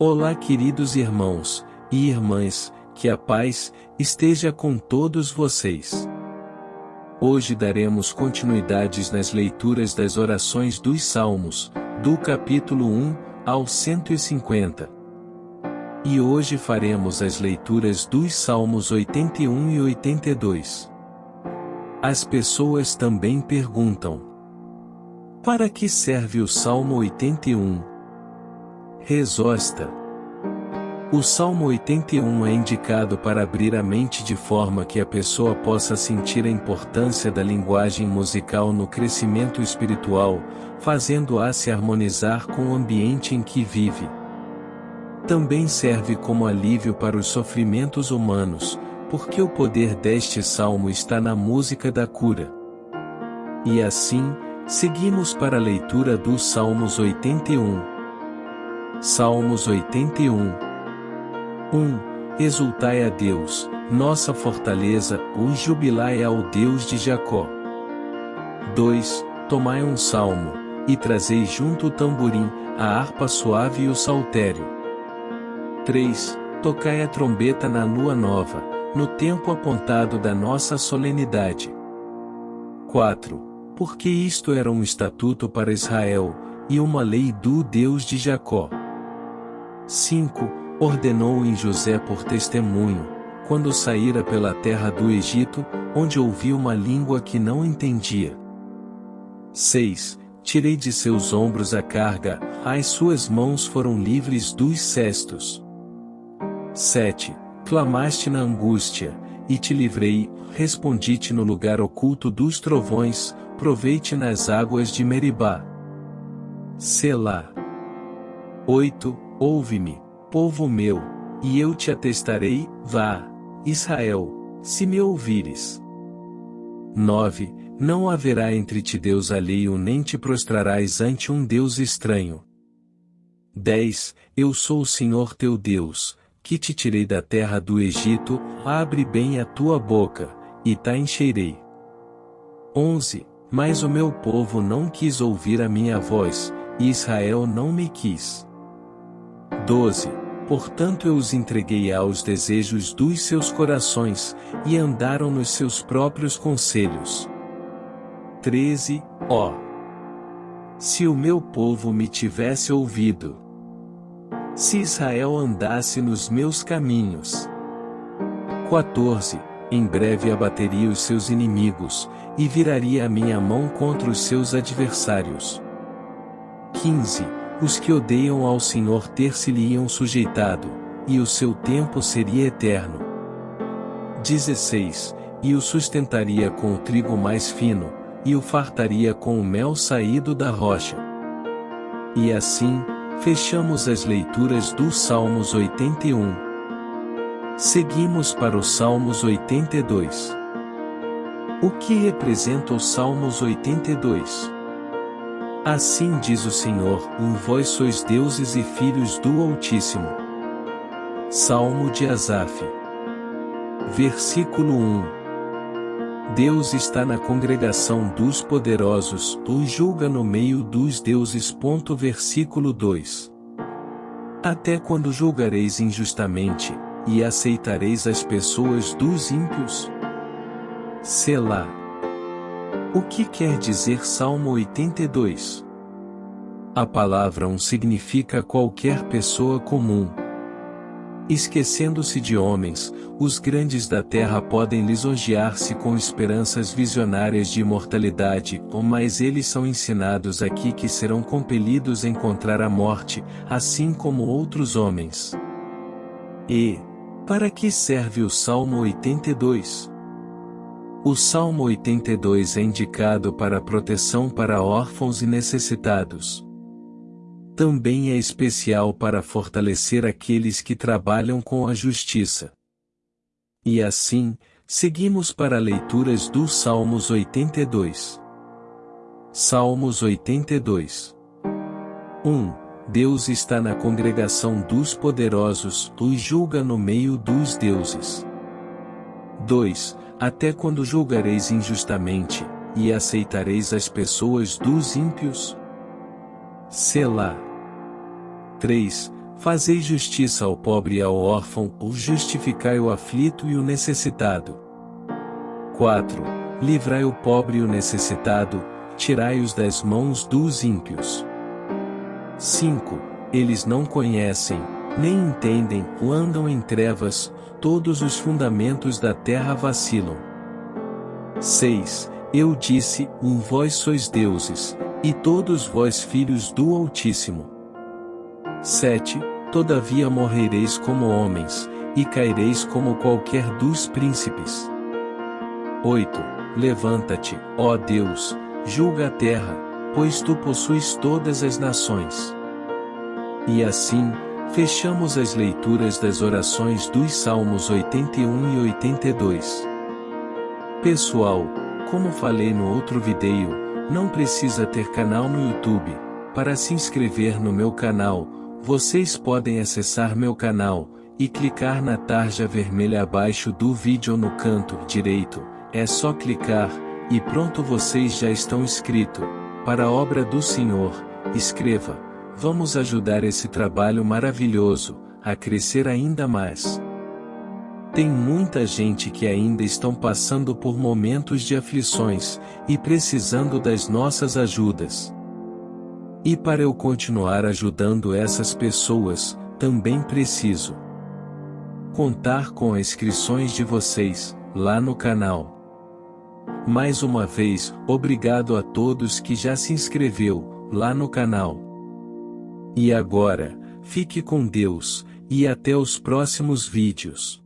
Olá, queridos irmãos e irmãs, que a paz esteja com todos vocês. Hoje daremos continuidades nas leituras das orações dos Salmos, do capítulo 1 ao 150. E hoje faremos as leituras dos Salmos 81 e 82. As pessoas também perguntam: Para que serve o Salmo 81? Resosta. O Salmo 81 é indicado para abrir a mente de forma que a pessoa possa sentir a importância da linguagem musical no crescimento espiritual, fazendo-a se harmonizar com o ambiente em que vive. Também serve como alívio para os sofrimentos humanos, porque o poder deste salmo está na música da cura. E assim, seguimos para a leitura dos Salmos 81. Salmos 81 1. Exultai a Deus, nossa fortaleza, o jubilai ao Deus de Jacó. 2. Tomai um salmo, e trazei junto o tamborim, a harpa suave e o saltério. 3. Tocai a trombeta na lua nova, no tempo apontado da nossa solenidade. 4. Porque isto era um estatuto para Israel, e uma lei do Deus de Jacó. 5. Ordenou em José por testemunho, quando saíra pela terra do Egito, onde ouviu uma língua que não entendia. 6. Tirei de seus ombros a carga, as suas mãos foram livres dos cestos. 7. Clamaste na angústia, e te livrei, respondi-te no lugar oculto dos trovões, provei-te nas águas de Meribá. Selá. 8. Ouve-me, povo meu, e eu te atestarei, vá, Israel, se me ouvires. 9. Não haverá entre ti Deus alheio nem te prostrarás ante um Deus estranho. 10. Eu sou o Senhor teu Deus, que te tirei da terra do Egito, abre bem a tua boca, e ta encherei. 11. Mas o meu povo não quis ouvir a minha voz, e Israel não me quis. 12. Portanto eu os entreguei aos desejos dos seus corações, e andaram nos seus próprios conselhos. 13. Ó! Se o meu povo me tivesse ouvido. Se Israel andasse nos meus caminhos. 14. Em breve abateria os seus inimigos, e viraria a minha mão contra os seus adversários. 15 os que odeiam ao Senhor ter-se-lhe-iam sujeitado, e o seu tempo seria eterno. 16. E o sustentaria com o trigo mais fino, e o fartaria com o mel saído da rocha. E assim, fechamos as leituras dos Salmos 81. Seguimos para os Salmos 82. O que representa os Salmos 82? Assim diz o Senhor, um vós sois deuses e filhos do Altíssimo. Salmo de Asaf. Versículo 1. Deus está na congregação dos poderosos, o julga no meio dos deuses. Versículo 2. Até quando julgareis injustamente, e aceitareis as pessoas dos ímpios? Selá. O que quer dizer Salmo 82? A palavra um significa qualquer pessoa comum. Esquecendo-se de homens, os grandes da terra podem lisonjear-se com esperanças visionárias de imortalidade, mas eles são ensinados aqui que serão compelidos a encontrar a morte, assim como outros homens. E, para que serve o Salmo 82? O Salmo 82 é indicado para proteção para órfãos e necessitados. Também é especial para fortalecer aqueles que trabalham com a justiça. E assim, seguimos para leituras dos Salmos 82. Salmos 82 1. Deus está na congregação dos poderosos, os julga no meio dos deuses. 2 até quando julgareis injustamente, e aceitareis as pessoas dos ímpios? Selá. 3. Fazei justiça ao pobre e ao órfão, ou justificai o aflito e o necessitado. 4. Livrai o pobre e o necessitado, tirai-os das mãos dos ímpios. 5. Eles não conhecem, nem entendem, ou andam em trevas, todos os fundamentos da terra vacilam. 6. Eu disse, um vós sois deuses, e todos vós filhos do Altíssimo. 7. Todavia morrereis como homens, e caireis como qualquer dos príncipes. 8. Levanta-te, ó Deus, julga a terra, pois tu possuis todas as nações. E assim, fechamos as leituras das orações dos Salmos 81 e 82. Pessoal, como falei no outro vídeo, não precisa ter canal no YouTube. Para se inscrever no meu canal, vocês podem acessar meu canal e clicar na tarja vermelha abaixo do vídeo no canto direito é só clicar, e pronto vocês já estão inscritos. Para a obra do Senhor, escreva. Vamos ajudar esse trabalho maravilhoso, a crescer ainda mais. Tem muita gente que ainda estão passando por momentos de aflições, e precisando das nossas ajudas. E para eu continuar ajudando essas pessoas, também preciso contar com as inscrições de vocês, lá no canal. Mais uma vez, obrigado a todos que já se inscreveu, lá no canal. E agora, fique com Deus, e até os próximos vídeos.